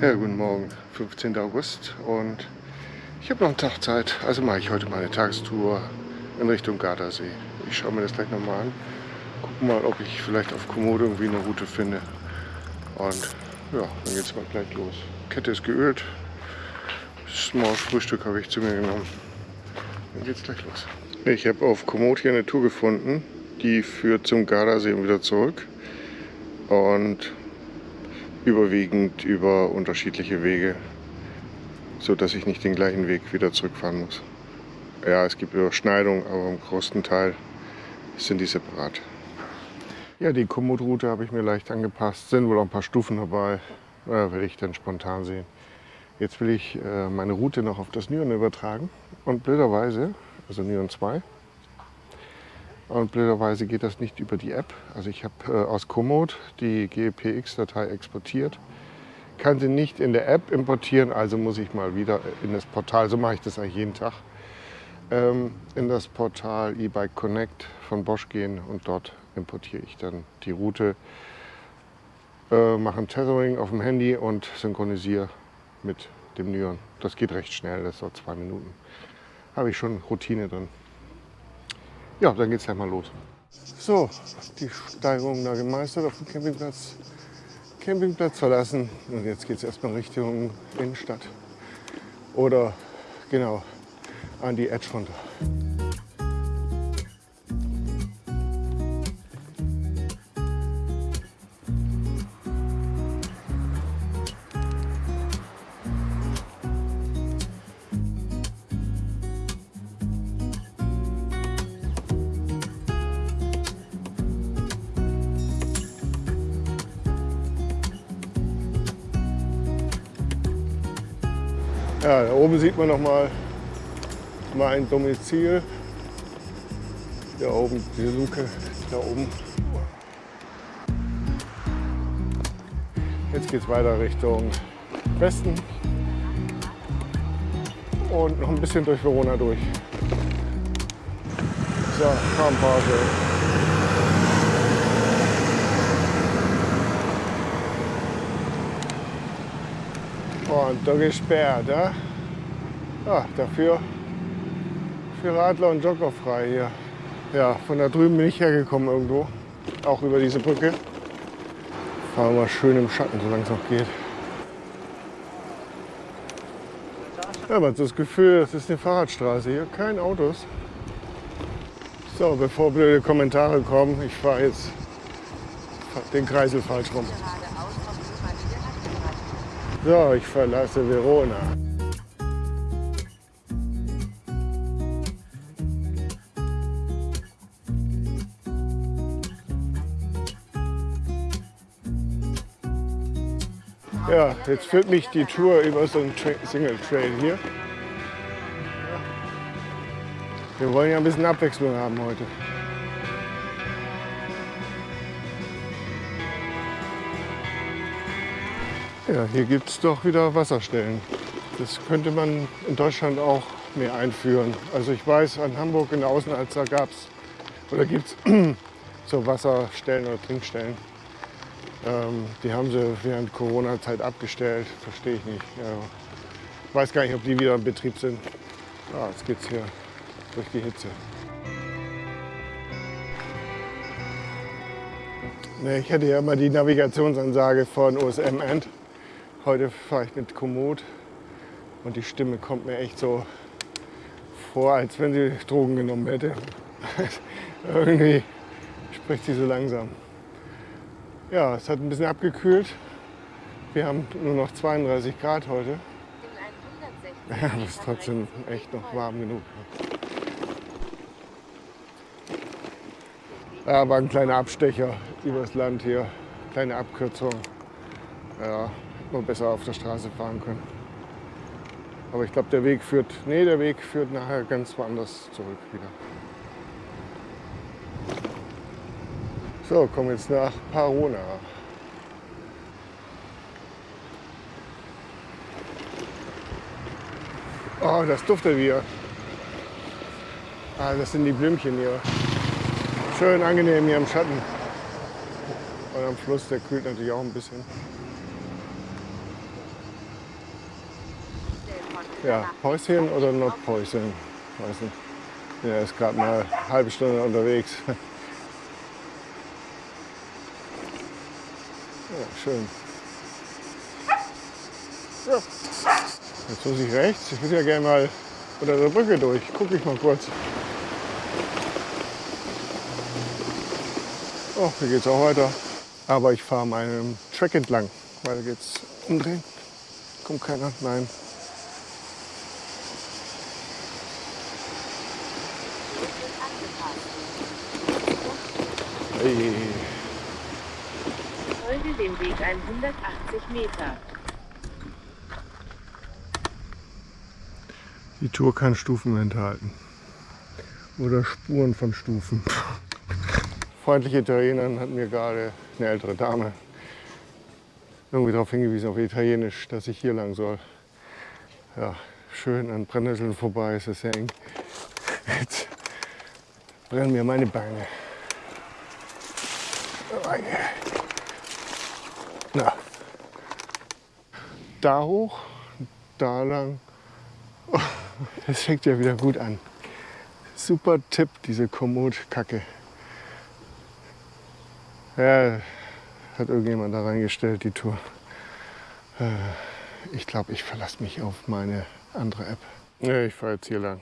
Ja, guten Morgen, 15. August und ich habe noch einen Tag Zeit, also mache ich heute mal eine Tagestour in Richtung Gardasee. Ich schaue mir das gleich nochmal an, gucke mal, ob ich vielleicht auf Komodo irgendwie eine Route finde und ja, dann geht es mal gleich los. Kette ist geölt, Small Frühstück habe ich zu mir genommen. Dann geht es gleich los. Ich habe auf Komoot hier eine Tour gefunden, die führt zum Gardasee und wieder zurück und überwiegend über unterschiedliche Wege, so dass ich nicht den gleichen Weg wieder zurückfahren muss. Ja, es gibt Überschneidungen, aber im größten Teil sind die separat. Ja, die Komoot-Route habe ich mir leicht angepasst. Sind wohl auch ein paar Stufen dabei. Ja, werde ich dann spontan sehen. Jetzt will ich äh, meine Route noch auf das Nyon übertragen. Und blöderweise, also Nyon 2, und blöderweise geht das nicht über die App. Also ich habe äh, aus Komoot die GPX-Datei exportiert. Kann sie nicht in der App importieren, also muss ich mal wieder in das Portal, so mache ich das eigentlich jeden Tag, ähm, in das Portal eBike Connect von Bosch gehen und dort importiere ich dann die Route, äh, mache ein Tethering auf dem Handy und synchronisiere mit dem Nyon. Das geht recht schnell, das dauert zwei Minuten. Habe ich schon Routine drin. Ja, dann geht's gleich mal los. So, die Steigerung da gemeistert auf dem Campingplatz. Campingplatz verlassen und jetzt geht es erstmal Richtung Innenstadt. Oder genau an die Edge runter. Ja, da oben sieht man noch mal mein Domizil. Da oben, die Luke, da oben. Jetzt geht es weiter Richtung Westen und noch ein bisschen durch Verona durch. So, Farmpause. Und da gesperrt, ja? ja dafür für Radler und Jogger frei hier. Ja, von da drüben bin ich hergekommen irgendwo, auch über diese Brücke. Fahren wir schön im Schatten, solange es noch geht. Ja, man hat das Gefühl, es ist eine Fahrradstraße hier, kein Autos. So, bevor blöde Kommentare kommen, ich fahre jetzt den Kreisel falsch rum. So, ich verlasse Verona. Ja, jetzt führt mich die Tour über so einen Single Trail hier. Wir wollen ja ein bisschen Abwechslung haben heute. Ja, hier gibt es doch wieder Wasserstellen. Das könnte man in Deutschland auch mehr einführen. Also ich weiß, an Hamburg in der Außenalster gab es oder gibt es so Wasserstellen oder Trinkstellen. Ähm, die haben sie während Corona-Zeit abgestellt. Verstehe ich nicht. Ja. Ich weiß gar nicht, ob die wieder in Betrieb sind. Ah, jetzt geht es hier durch die Hitze. Ich hätte ja immer die Navigationsansage von OSM End. Heute fahre ich mit Komoot und die Stimme kommt mir echt so vor, als wenn sie Drogen genommen hätte. Irgendwie spricht sie so langsam. Ja, es hat ein bisschen abgekühlt. Wir haben nur noch 32 Grad heute. Ja, das ist trotzdem echt noch warm genug. Ja, war ein kleiner Abstecher übers Land hier, kleine Abkürzung. Ja, nur besser auf der Straße fahren können. Aber ich glaube, der Weg führt, nee, der Weg führt nachher ganz woanders zurück wieder. So, kommen jetzt nach Parona. Oh, das duftet wieder. Ah, das sind die Blümchen hier. Schön angenehm hier im Schatten. Und am Fluss, der kühlt natürlich auch ein bisschen. Ja, Päuschen oder noch Päuschen? Weiß. Ja, ist gerade mal eine halbe Stunde unterwegs. Ja, schön. Jetzt muss ich rechts. Ich würde ja gerne mal unter der Brücke durch. Gucke ich mal kurz. Oh, hier es auch weiter. Aber ich fahre meinem Track entlang, weil da geht es umdrehen. Kommt keiner? Nein. Hey. Folge dem Weg 180 Meter. Die Tour kann Stufen enthalten. Oder Spuren von Stufen. Freundliche Italienerin hat mir gerade eine ältere Dame irgendwie darauf hingewiesen, auf Italienisch, dass ich hier lang soll. Ja, schön an Brennnesseln vorbei, es ist sehr eng. Jetzt brennen mir meine Beine. Na, da hoch, da lang. Das fängt ja wieder gut an. Super Tipp, diese Komoot-Kacke. Ja, hat irgendjemand da reingestellt, die Tour. Äh, ich glaube, ich verlasse mich auf meine andere App. Ja, ich fahre jetzt hier lang.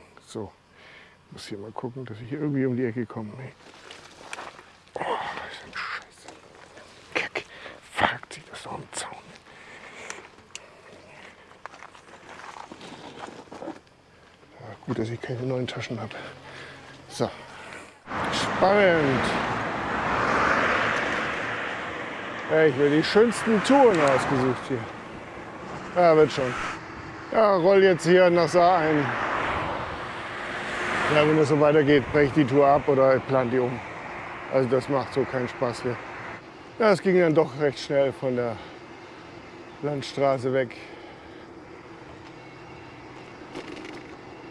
So, muss hier mal gucken, dass ich irgendwie um die Ecke komme. Oh, ist ein Scheiße. Kack. Fuck, sieht das am Zaun. Gut, dass ich keine neuen Taschen habe. So. Spannend. Ja, ich will die schönsten Touren ausgesucht hier. Ja, wird schon. Ja, roll jetzt hier nach Saar ein. Ja, wenn es so weitergeht, breche ich die Tour ab oder plan die um. Also das macht so keinen Spaß hier. Ja, es ging dann doch recht schnell von der Landstraße weg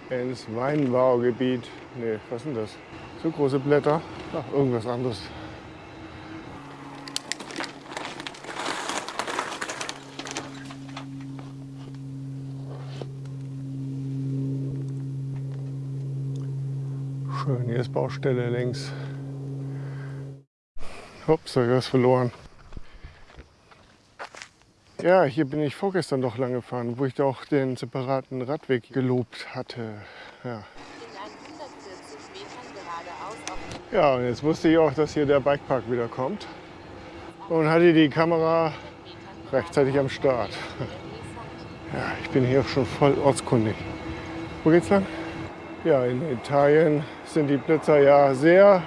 ins Weinbaugebiet. Nee, was sind das? So große Blätter? Ach, irgendwas anderes. Schön, hier ist Baustelle längs. Ups, habe ich was verloren. Ja, hier bin ich vorgestern doch lang gefahren, wo ich doch den separaten Radweg gelobt hatte. Ja. In 140 Metern geradeaus auf den ja, und jetzt wusste ich auch, dass hier der Bikepark wieder kommt. Und hatte die Kamera rechtzeitig am Start. Ja, ich bin hier schon voll ortskundig. Wo geht's lang? Ja, in Italien sind die Blitzer ja sehr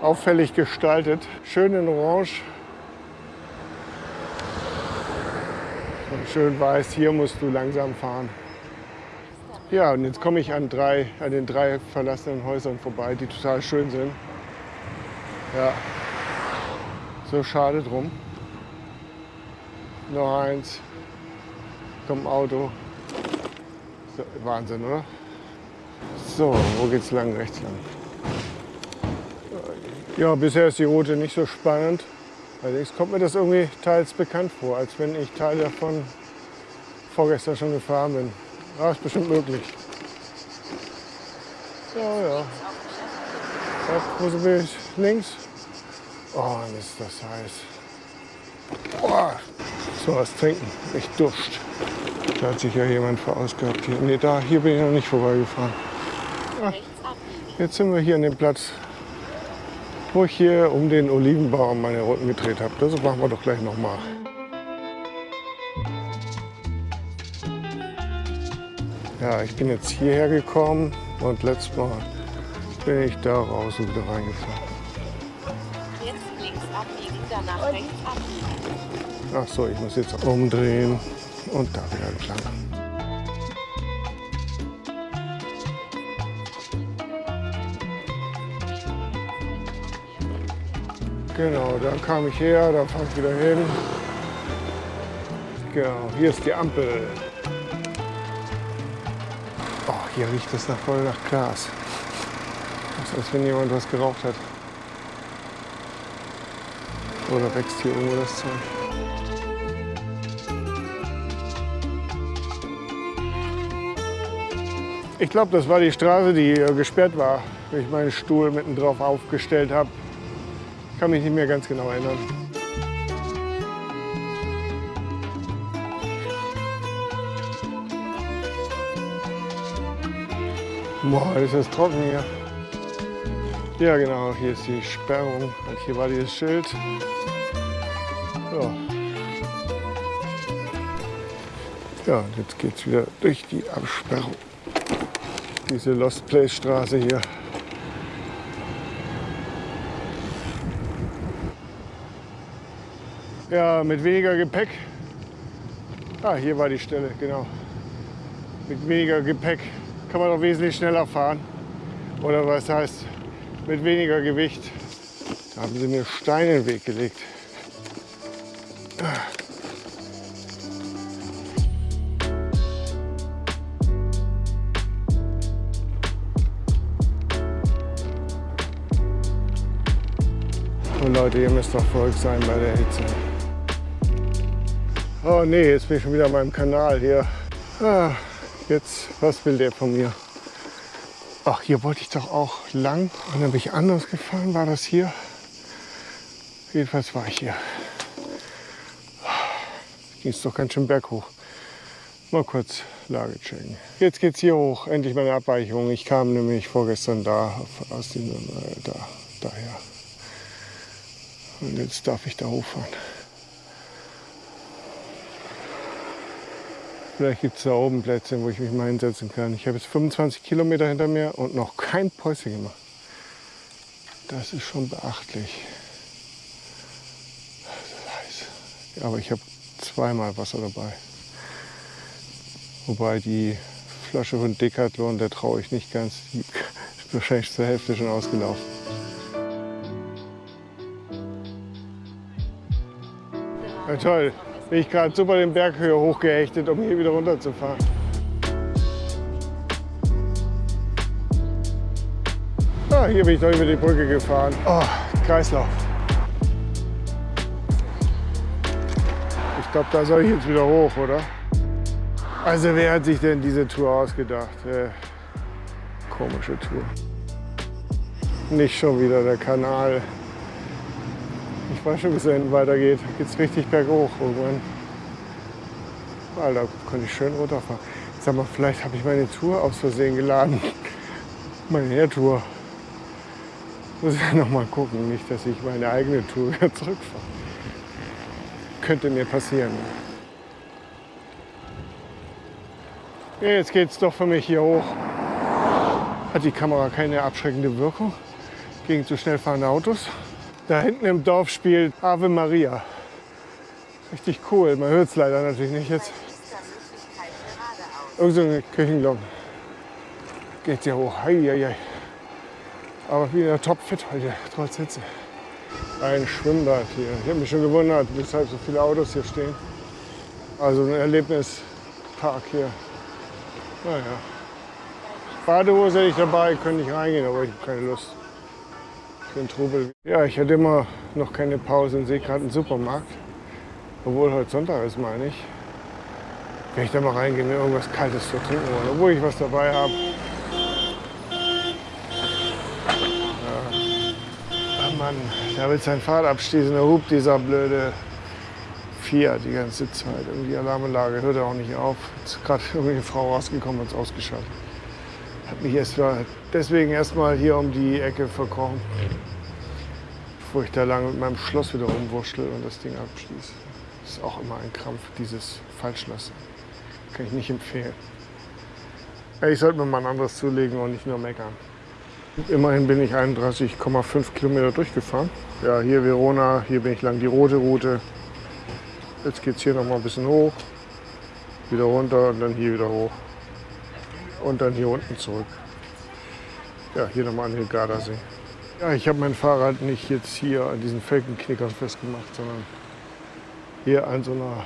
auffällig gestaltet. Schön in Orange. Und schön weiß, hier musst du langsam fahren. Ja, und jetzt komme ich an, drei, an den drei verlassenen Häusern vorbei, die total schön sind. Ja, so schade drum. Noch eins. Kommt ein Auto. So, Wahnsinn, oder? So, wo geht's lang? Rechts lang. Ja, bisher ist die Route nicht so spannend. Allerdings kommt mir das irgendwie teils bekannt vor, als wenn ich Teil davon vorgestern schon gefahren bin. Ja, ist bestimmt möglich. Ja, ja. ja wo bin ich? Links? Oh, ist das heiß. Oh, so was trinken. Ich Durst. Da hat sich ja jemand verausgabt. Nee, da, hier bin ich noch nicht vorbeigefahren. Abbiegen. jetzt sind wir hier an dem Platz, wo ich hier um den Olivenbaum meine Runden gedreht habe. Das machen wir doch gleich nochmal. Ja, ich bin jetzt hierher gekommen und letztes Mal bin ich da raus und wieder reingefahren. Jetzt links abbiegen, danach rechts abbiegen. Ach so, ich muss jetzt umdrehen und da wieder entlang. Genau, da kam ich her, da fahre ich wieder hin. Genau, hier ist die Ampel. Oh, hier riecht es nach voll nach Glas. Das ist, als wenn jemand was geraucht hat. Oder wächst hier irgendwo das Zeug? Ich glaube, das war die Straße, die hier gesperrt war, wenn ich meinen Stuhl mitten drauf aufgestellt habe. Kann mich nicht mehr ganz genau erinnern. Boah, ist das trocken hier. Ja genau, hier ist die Sperrung hier war dieses Schild. Ja. Ja, jetzt geht's wieder durch die Absperrung. Diese Lost Place Straße hier. Ja, mit weniger Gepäck. Ah, hier war die Stelle, genau. Mit weniger Gepäck kann man doch wesentlich schneller fahren. Oder was heißt, mit weniger Gewicht. Da haben sie mir Steine in den Weg gelegt. Und Leute, ihr müsst doch verrückt sein bei der Hitze. Oh nee, jetzt bin ich schon wieder an meinem Kanal hier. Ah, jetzt, was will der von mir? Ach, hier wollte ich doch auch lang. Und dann bin ich anders gefahren. War das hier? Jedenfalls war ich hier. Ging es doch ganz schön berghoch. Mal kurz Lage checken. Jetzt geht's hier hoch. Endlich meine Abweichung. Ich kam nämlich vorgestern da aus dem äh, da daher. Und jetzt darf ich da hochfahren. Vielleicht gibt es da oben Plätze, wo ich mich mal hinsetzen kann. Ich habe jetzt 25 Kilometer hinter mir und noch kein Päuschen gemacht. Das ist schon beachtlich. Aber ich habe zweimal Wasser dabei. Wobei die Flasche von Decathlon, der traue ich nicht ganz. Die ist wahrscheinlich zur Hälfte schon ausgelaufen. Ja, toll. Bin ich gerade super den Berg höher hochgehechtet, um hier wieder runterzufahren. Ah, hier bin ich doch über die Brücke gefahren. Oh, Kreislauf. Ich glaube, da soll ich jetzt wieder hoch, oder? Also wer hat sich denn diese Tour ausgedacht? Äh, komische Tour. Nicht schon wieder der Kanal. Ich weiß schon, es da weitergeht. Da geht es richtig berghoch irgendwann. Alter, konnte ich schön runterfahren. Sag mal, vielleicht habe ich meine Tour aus Versehen geladen. Meine Air-Tour. Muss ich noch mal gucken, nicht, dass ich meine eigene Tour wieder zurückfahre. Könnte mir passieren. Ja, jetzt geht es doch für mich hier hoch. Hat die Kamera keine abschreckende Wirkung gegen zu schnell fahrende Autos? Da hinten im Dorf spielt Ave Maria. Richtig cool. Man hört es leider natürlich nicht jetzt. Irgend so eine Kirchenglocken. Geht ja hoch. Hei, hei, hei. Aber wieder topfit heute, trotz Hitze. Ein Schwimmbad hier. Ich habe mich schon gewundert, weshalb so viele Autos hier stehen. Also ein Erlebnispark hier. Naja. Badehose hätte ich dabei, könnte ich reingehen, aber ich habe keine Lust für den Trubel. Ja, ich hatte immer noch keine Pause und sehe gerade einen Supermarkt. Obwohl heute Sonntag ist, meine ich. Wenn ich da mal reingehe, mir irgendwas Kaltes zu trinken wollen, obwohl ich was dabei habe. Ja. Oh Mann, da will sein Fahrrad abschließen, da hupt dieser blöde Fiat die ganze Zeit. Irgendwie Alarmanlage hört er auch nicht auf. Jetzt ist gerade irgendwie eine Frau rausgekommen und es ausgeschaltet. Hat mich erst deswegen erstmal hier um die Ecke verkrochen. Bevor ich da lang mit meinem Schloss wieder rumwurschtel und das Ding abschließe. Das ist auch immer ein Krampf, dieses Falschlassen. Kann ich nicht empfehlen. Ich sollte mir mal ein anderes zulegen und nicht nur meckern. Immerhin bin ich 31,5 Kilometer durchgefahren. Ja, hier Verona, hier bin ich lang die rote Route. Jetzt geht es hier noch mal ein bisschen hoch, wieder runter und dann hier wieder hoch. Und dann hier unten zurück. Ja, hier nochmal an den Gardasee. Ja, ich habe mein Fahrrad nicht jetzt hier an diesen Felgenknickern festgemacht, sondern hier an so, einer,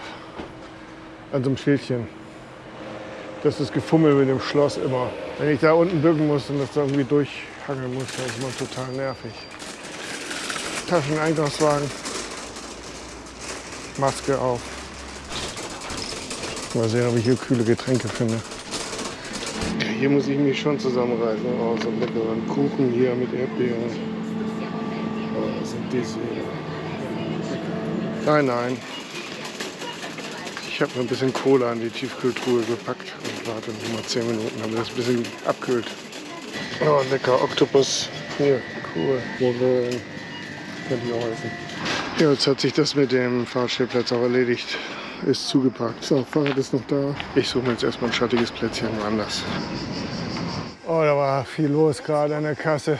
an so einem Schildchen. Das ist Gefummel mit dem Schloss immer. Wenn ich da unten bücken muss und das da irgendwie durchhangeln muss, dann ist man total nervig. Taschen, Einkaufswagen, Maske auf. Mal sehen, ob ich hier kühle Getränke finde. Hier muss ich mich schon zusammenreißen. Oh, so leckeren Kuchen hier mit Erdbeeren. Oh, das sind diese. Nein, nein. Ich habe mir ein bisschen Cola in die Tiefkühltruhe gepackt und warte noch mal 10 Minuten, damit das ein bisschen abkühlt. Oh, lecker Oktopus. Hier, cool. Forellen. Könnte auch essen. Ja, jetzt hat sich das mit dem Fahrstellplatz auch erledigt. Ist zugepackt. So, Fahrrad ist noch da. Ich suche mir jetzt erstmal ein schattiges Plätzchen woanders. Oh, da war viel los gerade an der Kasse.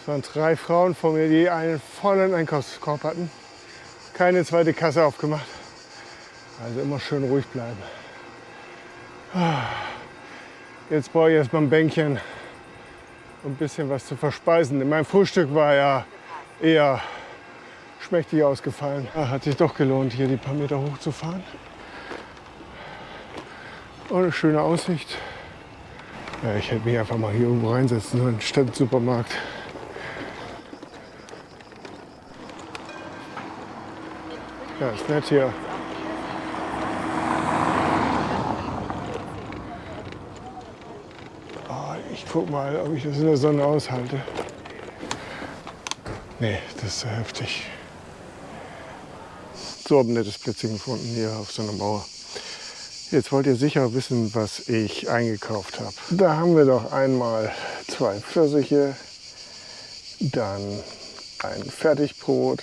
Es waren drei Frauen vor mir, die einen vollen Einkaufskorb hatten. Keine zweite Kasse aufgemacht. Also immer schön ruhig bleiben. Jetzt brauche ich erstmal ein Bänkchen, um ein bisschen was zu verspeisen. Mein Frühstück war ja eher schmächtig ausgefallen. Hat sich doch gelohnt, hier die paar Meter hochzufahren. Und eine schöne Aussicht. Ja, ich hätte mich einfach mal hier irgendwo reinsetzen sollen, statt Supermarkt. Ja, ist nett hier. Oh, ich guck mal, ob ich das in der Sonne aushalte. Nee, das ist so heftig. So ein nettes Plätzchen gefunden hier auf so einer Mauer. Jetzt wollt ihr sicher wissen, was ich eingekauft habe. Da haben wir doch einmal zwei Pfirsiche, dann ein Fertigbrot.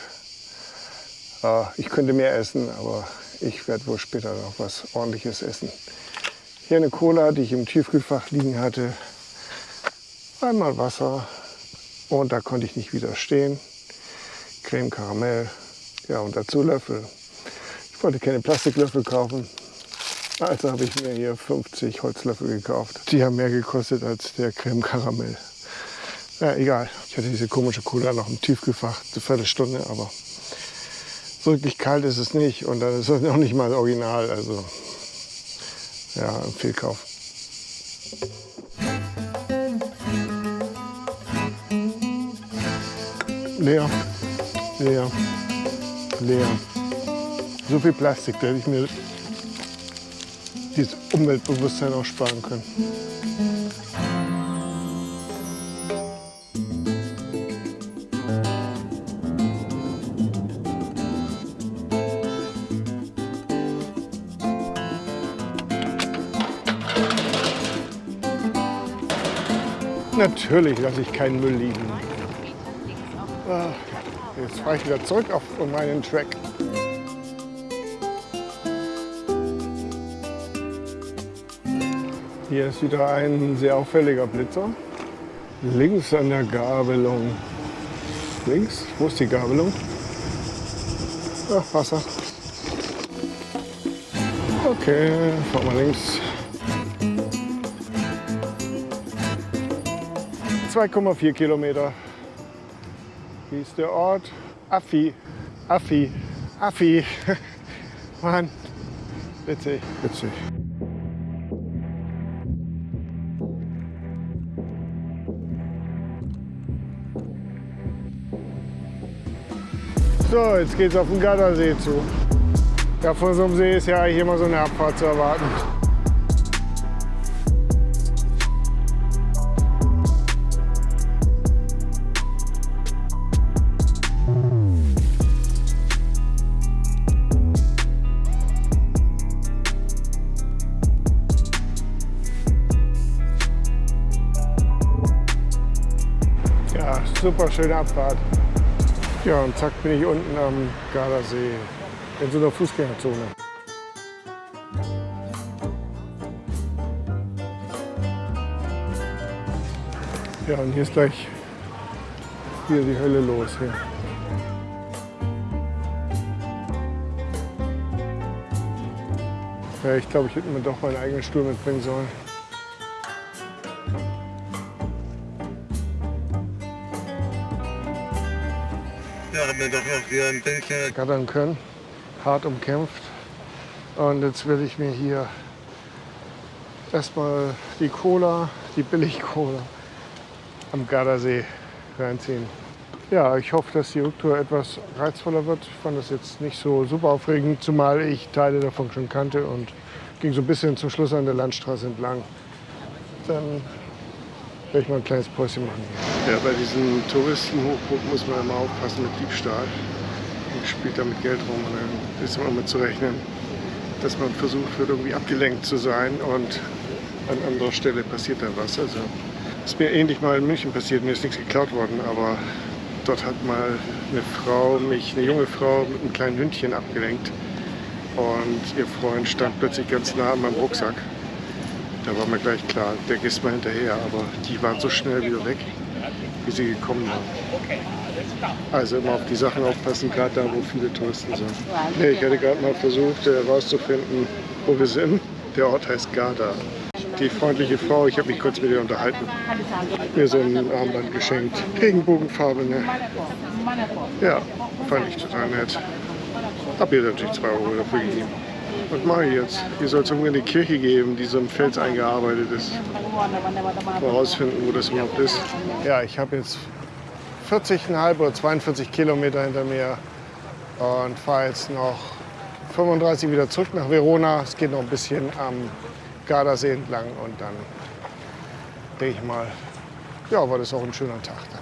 Ah, ich könnte mehr essen, aber ich werde wohl später noch was ordentliches essen. Hier eine Cola, die ich im Tiefkühlfach liegen hatte. Einmal Wasser und da konnte ich nicht widerstehen. Creme Karamell, ja und dazu Löffel. Ich wollte keine Plastiklöffel kaufen, also habe ich mir hier 50 Holzlöffel gekauft. Die haben mehr gekostet als der Creme Karamell. Ja, egal. Ich hatte diese komische Cola noch im Tiefgefach, eine Viertelstunde, aber so wirklich kalt ist es nicht. Und dann ist es noch nicht mal original. Also ja, ein Fehlkauf. Leer, leer, leer. So viel Plastik, da hätte ich mir dieses Umweltbewusstsein auch sparen können. Natürlich lasse ich keinen Müll liegen. Ah, jetzt fahre ich wieder zurück auf meinen Track. Hier ist wieder ein sehr auffälliger Blitzer. Links an der Gabelung. Links? Wo ist die Gabelung? Ach, Wasser. Okay, fahren wir links. 2,4 Kilometer. Wie ist der Ort? Affi. Affi. Affi. Mann. Witzig. Witzig. So, jetzt geht's auf den Gardasee zu. Ja, von so einem See ist ja eigentlich immer so eine Abfahrt zu erwarten. Ja, super schöne Abfahrt. Ja, und zack bin ich unten am Gardasee in so einer Fußgängerzone. Ja, und hier ist gleich wieder die Hölle los. Hier. Ja, ich glaube, ich hätte mir doch meinen eigenen Stuhl mitbringen sollen. Wir doch noch hier ein Bällchen. gattern können. Hart umkämpft. Und jetzt will ich mir hier erstmal die Cola, die Billig-Cola am Gardasee reinziehen. Ja, ich hoffe, dass die Rücktour etwas reizvoller wird. Ich fand das jetzt nicht so super aufregend, zumal ich Teile davon schon kannte und ging so ein bisschen zum Schluss an der Landstraße entlang. Dann werde ich mal ein kleines Päuschen machen. Ja, bei diesen Touristenhochburgen muss man immer aufpassen mit Diebstahl. Man spielt da mit Geld rum und dann ist immer mit zu rechnen, dass man versucht wird, irgendwie abgelenkt zu sein und an anderer Stelle passiert dann was. Also ist mir ähnlich mal in München passiert, mir ist nichts geklaut worden, aber dort hat mal eine Frau mich, eine junge Frau mit einem kleinen Hündchen abgelenkt und ihr Freund stand plötzlich ganz nah an meinem Rucksack. Da war mir gleich klar, der geht mal hinterher, aber die waren so schnell wieder weg, wie sie gekommen waren. Also immer auf die Sachen aufpassen, gerade da, wo viele Touristen sind. Nee, ich hatte gerade mal versucht herauszufinden, wo wir sind. Der Ort heißt Garda. Die freundliche Frau, ich habe mich kurz mit ihr unterhalten, mir so ein Armband geschenkt. Regenbogenfarbene. Ja, fand ich total nett. Hab ihr natürlich 2 Euro dafür gegeben. Was mache ich jetzt? Hier soll es irgendwie eine Kirche geben, die so im Fels eingearbeitet ist. Mal wo das überhaupt ist. Ja, ich habe jetzt 40,5 oder 42 Kilometer hinter mir und fahre jetzt noch 35 wieder zurück nach Verona. Es geht noch ein bisschen am Gardasee entlang und dann denke ich mal, ja, war das auch ein schöner Tag dann.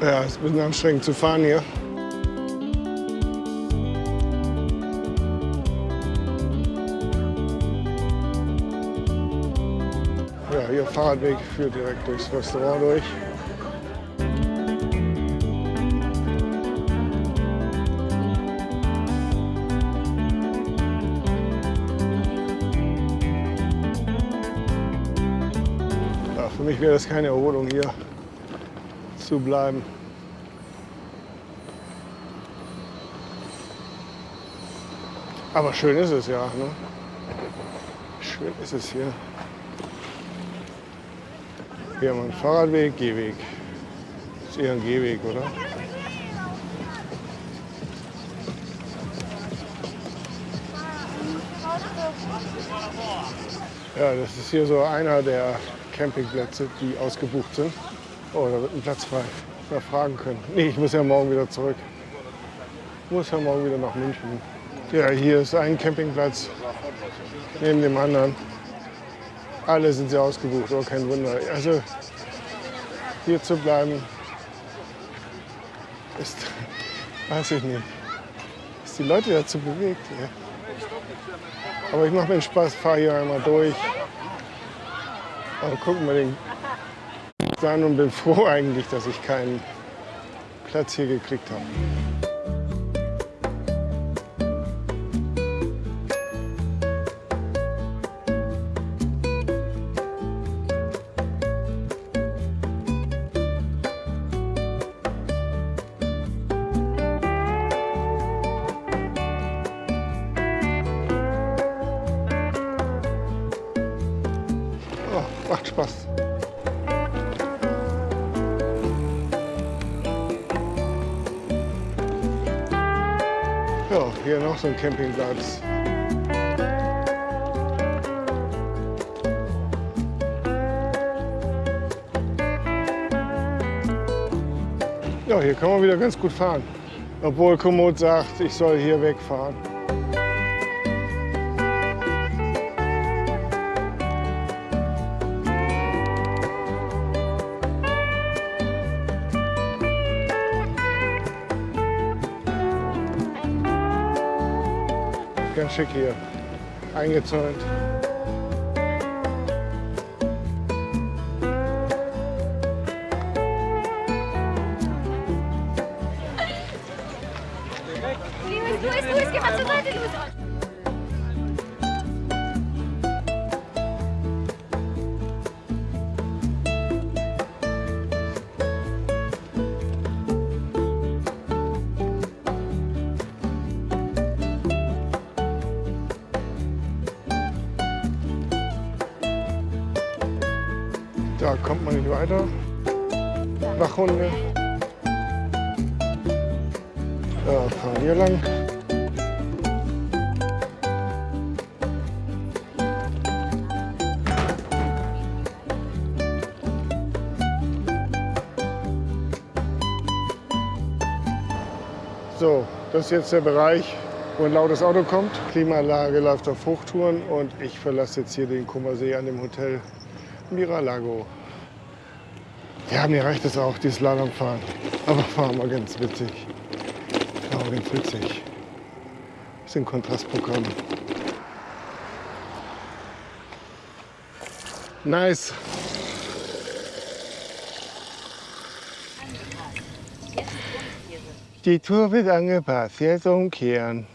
Ja, es ist ein bisschen anstrengend zu fahren hier. Fahrradweg führt direkt durchs Restaurant durch. Ja, für mich wäre das keine Erholung hier zu bleiben. Aber schön ist es ja. Ne? Schön ist es hier. Hier haben wir einen Fahrradweg, Gehweg. Ist eher ein Gehweg, oder? Ja, das ist hier so einer der Campingplätze, die ausgebucht sind. Oh, da wird ein Platz frei. Mal fragen können. Nee, ich muss ja morgen wieder zurück. Ich muss ja morgen wieder nach München. Ja, hier ist ein Campingplatz neben dem anderen. Alle sind sehr ausgebucht, oh, kein Wunder. Also hier zu bleiben, ist, weiß ich nicht, ist die Leute dazu bewegt. Ja. Aber ich mache mir Spaß, fahre hier einmal durch und gucken mir den an und bin froh eigentlich, dass ich keinen Platz hier gekriegt habe. Campingplatz. Ja, hier kann man wieder ganz gut fahren. Obwohl Komoot sagt, ich soll hier wegfahren. Schick hier. Eingezäunt. So, das ist jetzt der Bereich, wo ein lautes Auto kommt. Klimaanlage läuft auf Hochtouren und ich verlasse jetzt hier den Kummersee an dem Hotel Miralago. Ja, mir reicht es auch, dieses Slalomfahren. Aber fahren wir ganz witzig. Ja, ganz witzig. Ein Kontrastprogramm. Nice. Die Tour wird angepasst. Jetzt umkehren.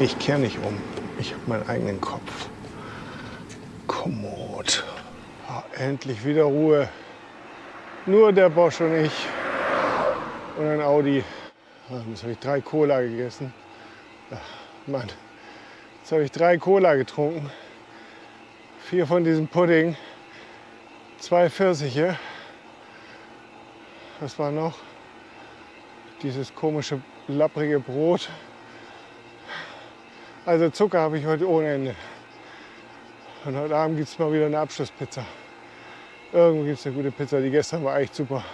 Ich kehre nicht um. Ich habe meinen eigenen Kopf. Kommod. Ah, endlich wieder Ruhe. Nur der Bosch und ich. Und ein Audi. Ah, Jetzt habe ich drei Cola gegessen. Ach, Mann. Jetzt habe ich drei Cola getrunken. Vier von diesem Pudding. Zwei Pfirsiche. Was war noch? Dieses komische, lapprige Brot. Also Zucker habe ich heute ohne Ende. Und heute Abend gibt es mal wieder eine Abschlusspizza. Irgendwo gibt es eine gute Pizza. Die gestern war echt super.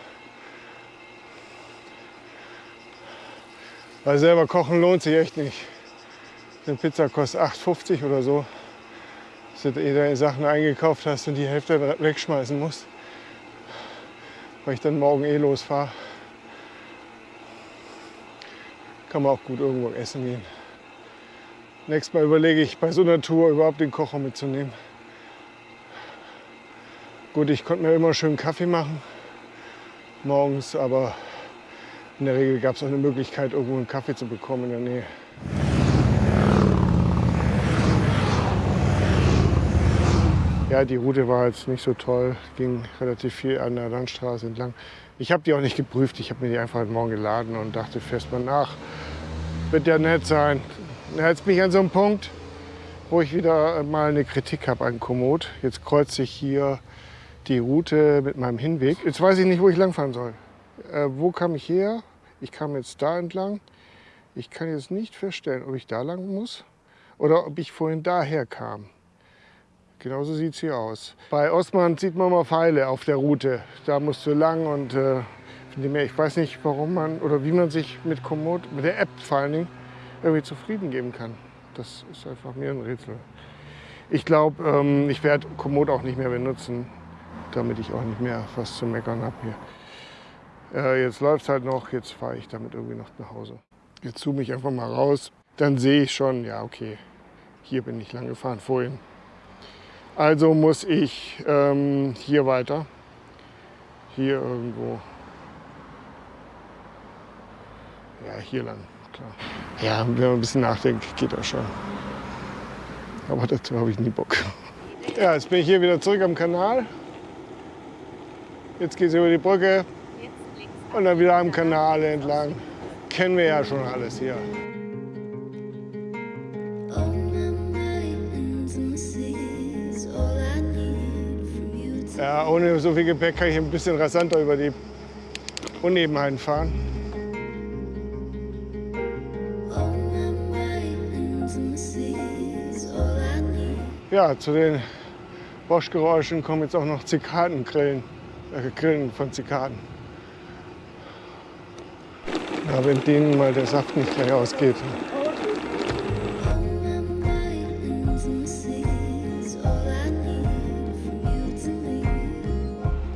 Weil selber kochen lohnt sich echt nicht. Eine Pizza kostet 8,50 oder so. Dass du dir deine Sachen eingekauft hast und die Hälfte wegschmeißen musst. Weil ich dann morgen eh losfahre. Kann man auch gut irgendwo essen gehen. Nächstes Mal überlege ich bei so einer Tour überhaupt den Kocher mitzunehmen. Gut, ich konnte mir immer schön Kaffee machen morgens, aber in der Regel gab es auch eine Möglichkeit, irgendwo einen Kaffee zu bekommen in der Nähe. Ja, die Route war jetzt nicht so toll, ging relativ viel an der Landstraße entlang. Ich habe die auch nicht geprüft, ich habe mir die einfach heute Morgen geladen und dachte, fährst mal nach. Wird ja nett sein. Jetzt bin ich an so einem Punkt, wo ich wieder mal eine Kritik habe an Komoot. Jetzt kreuze ich hier die Route mit meinem Hinweg. Jetzt weiß ich nicht, wo ich langfahren soll. Äh, wo kam ich her? Ich kam jetzt da entlang. Ich kann jetzt nicht feststellen, ob ich da lang muss oder ob ich vorhin daher kam. Genauso sieht es hier aus. Bei Osman sieht man mal Pfeile auf der Route. Da musst du lang und äh, ich weiß nicht, warum man oder wie man sich mit Komoot, mit der App vor allen Dingen, irgendwie zufrieden geben kann. Das ist einfach mir ein Rätsel. Ich glaube, ähm, ich werde Komoot auch nicht mehr benutzen, damit ich auch nicht mehr was zu meckern habe hier. Äh, jetzt läuft es halt noch, jetzt fahre ich damit irgendwie noch nach Hause. Jetzt zoome ich einfach mal raus, dann sehe ich schon, ja okay, hier bin ich lang gefahren vorhin. Also muss ich ähm, hier weiter, hier irgendwo, ja hier lang, klar. Ja, wenn man ein bisschen nachdenkt, geht das schon. Aber dazu habe ich nie Bock. Ja, jetzt bin ich hier wieder zurück am Kanal. Jetzt geht es über die Brücke und dann wieder am Kanal entlang. Kennen wir ja schon alles hier. Ja, ohne so viel Gepäck kann ich ein bisschen rasanter über die Unebenheiten fahren. Ja, zu den Boschgeräuschen kommen jetzt auch noch Zikadengrillen, äh, Grillen von Zikaden. Ja, wenn denen mal der Saft nicht gleich ausgeht.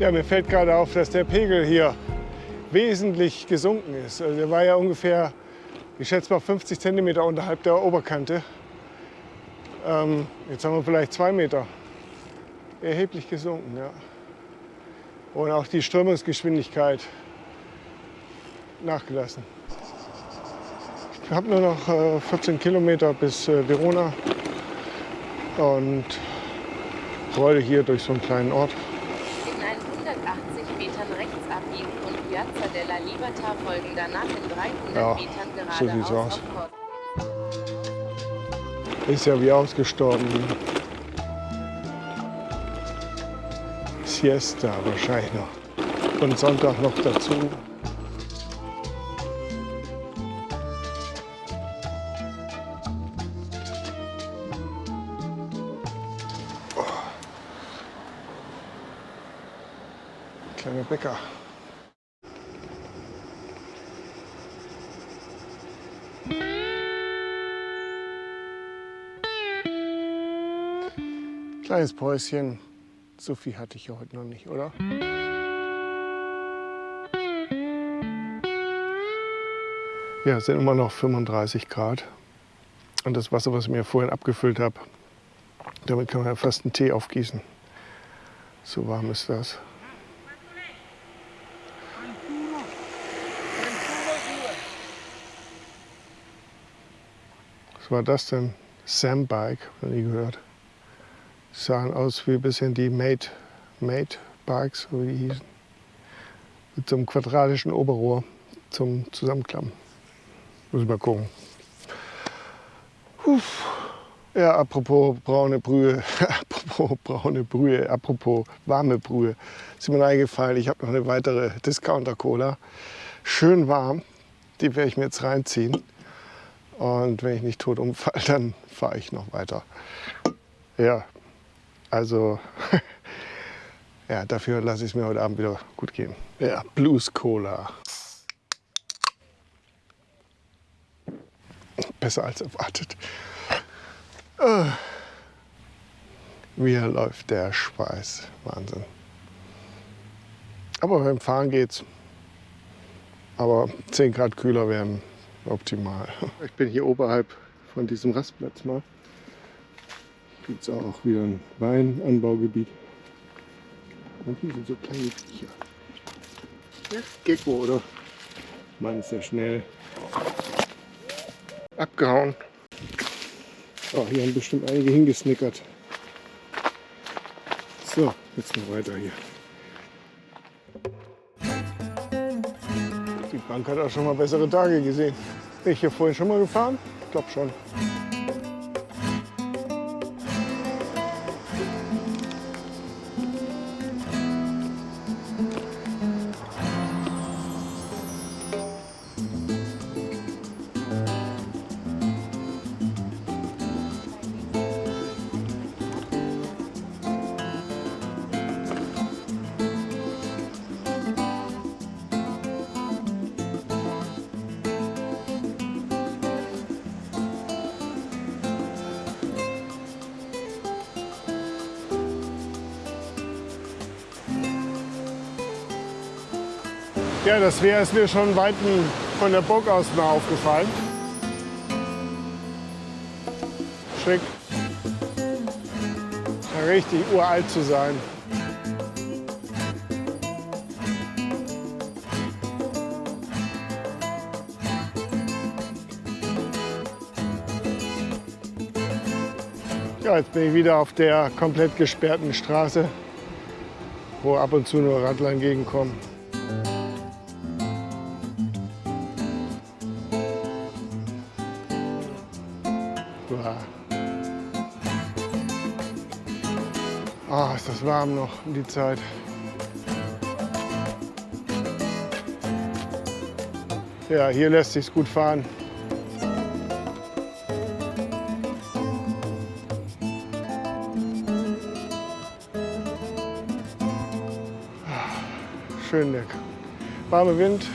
Ja, mir fällt gerade auf, dass der Pegel hier wesentlich gesunken ist. Also der war ja ungefähr, ich schätze mal 50 Zentimeter unterhalb der Oberkante. Ähm, jetzt haben wir vielleicht zwei Meter. Erheblich gesunken, ja. Und auch die Strömungsgeschwindigkeit nachgelassen. Ich habe nur noch äh, 14 Kilometer bis äh, Verona und rolle hier durch so einen kleinen Ort. Avatar folgen danach in 300 ja, Metern so sieht's aus. Ist ja wie ausgestorben. Siesta wahrscheinlich noch. Und Sonntag noch dazu. Kleines Päuschen. So viel hatte ich ja heute noch nicht, oder? Ja, es sind immer noch 35 Grad. Und das Wasser, was ich mir vorhin abgefüllt habe, damit kann man ja fast einen Tee aufgießen. So warm ist das. Was war das denn? Sandbike, noch nie gehört. Sahen aus wie ein bisschen die Mate, Mate so wie die hießen. Mit so einem quadratischen Oberrohr zum Zusammenklappen. Muss ich mal gucken. Uff. Ja, apropos braune Brühe, apropos braune Brühe, apropos warme Brühe, ist mir eingefallen, ich habe noch eine weitere Discounter-Cola. Schön warm, die werde ich mir jetzt reinziehen. Und wenn ich nicht tot umfalle, dann fahre ich noch weiter. Ja, also ja, dafür lasse ich es mir heute Abend wieder gut gehen. Ja, Blues Cola. Besser als erwartet. Ah. Mir läuft der Schweiß. Wahnsinn. Aber beim Fahren geht's. Aber 10 Grad kühler wären optimal. Ich bin hier oberhalb von diesem Rastplatz mal. Gibt es auch wieder ein Weinanbaugebiet. Und hier sind so kleine Viecher. Ja, Gecko, oder? Mann, ist ja schnell. Abgehauen. Oh, hier haben bestimmt einige hingesnickert. So, jetzt noch weiter hier. Die Bank hat auch schon mal bessere Tage gesehen. Bin ich hier vorhin schon mal gefahren? Ich glaube schon. Das Wehr ist mir schon weit von der Burg aus mal aufgefallen. Schick. Richtig uralt zu sein. Ja, jetzt bin ich wieder auf der komplett gesperrten Straße, wo ab und zu nur Radler entgegenkommen. Uah. Ah, ist das warm noch um die Zeit. Ja, hier lässt sich's gut fahren. Schön lecker. Warme Wind.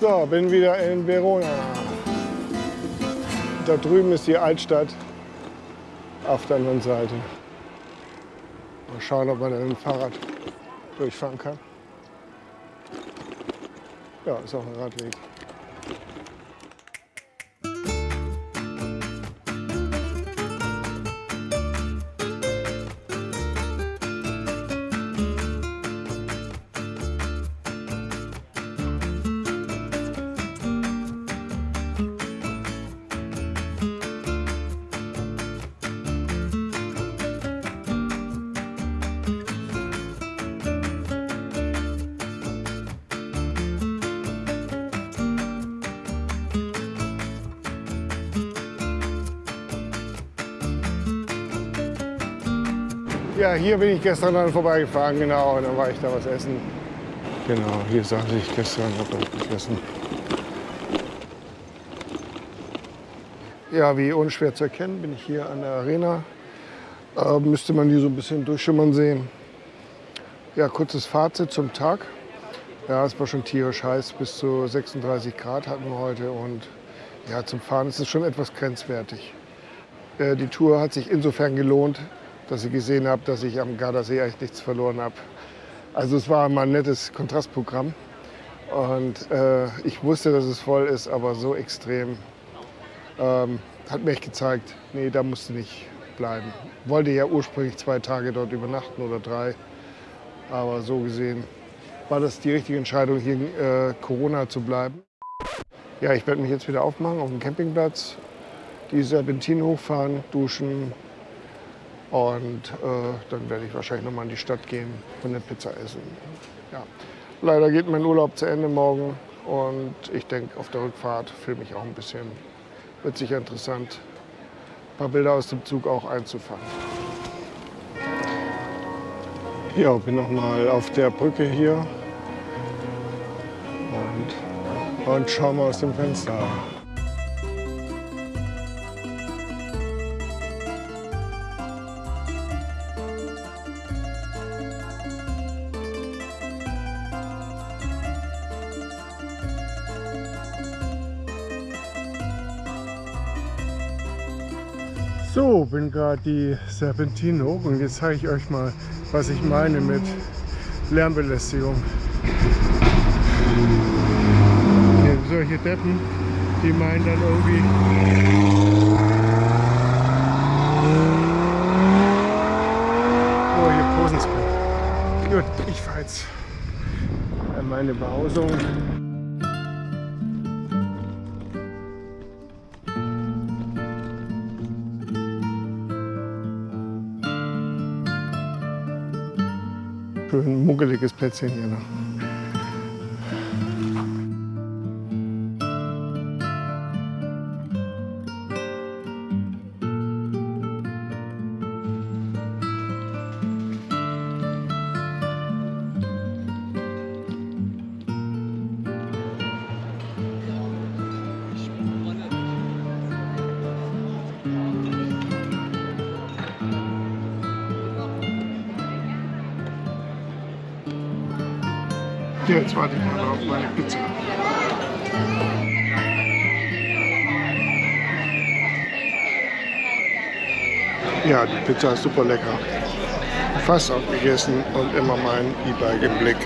So, bin wieder in Verona. Da drüben ist die Altstadt auf der anderen Seite. Mal schauen, ob man mit dem Fahrrad durchfahren kann. Ja, ist auch ein Radweg. Ja, hier bin ich gestern dann vorbeigefahren, genau, und dann war ich da was essen. Genau, hier saß ich gestern, hab dort gegessen. Ja, wie unschwer zu erkennen, bin ich hier an der Arena. Äh, müsste man hier so ein bisschen durchschimmern sehen. Ja, kurzes Fazit zum Tag. Ja, es war schon tierisch heiß, bis zu 36 Grad hatten wir heute und ja, zum Fahren ist es schon etwas grenzwertig. Äh, die Tour hat sich insofern gelohnt, dass ich gesehen habe, dass ich am Gardasee eigentlich nichts verloren habe. Also es war mal ein nettes Kontrastprogramm und äh, ich wusste, dass es voll ist, aber so extrem ähm, hat mir echt gezeigt, nee, da musste nicht bleiben. Wollte ja ursprünglich zwei Tage dort übernachten oder drei, aber so gesehen war das die richtige Entscheidung, hier in äh, Corona zu bleiben. Ja, ich werde mich jetzt wieder aufmachen auf dem Campingplatz, die Serpentinen hochfahren, duschen und äh, dann werde ich wahrscheinlich noch mal in die Stadt gehen und eine Pizza essen. Ja. Leider geht mein Urlaub zu Ende morgen und ich denke, auf der Rückfahrt filme ich auch ein bisschen. Wird sicher interessant, ein paar Bilder aus dem Zug auch einzufangen. Ja, bin noch mal auf der Brücke hier und, und schau mal aus dem Fenster. Bin gerade die Serpentine hoch und jetzt zeige ich euch mal, was ich meine mit Lärmbelästigung. Hier, solche Deppen, die meinen dann irgendwie... Oh, hier posen Gut, ich fahre jetzt an meine Behausung. Schön muckeliges Plätzchen hier noch. Jetzt warte ich mal auf meine Pizza. Ja, die Pizza ist super lecker. Fast aufgegessen und immer mein E-Bike im Blick.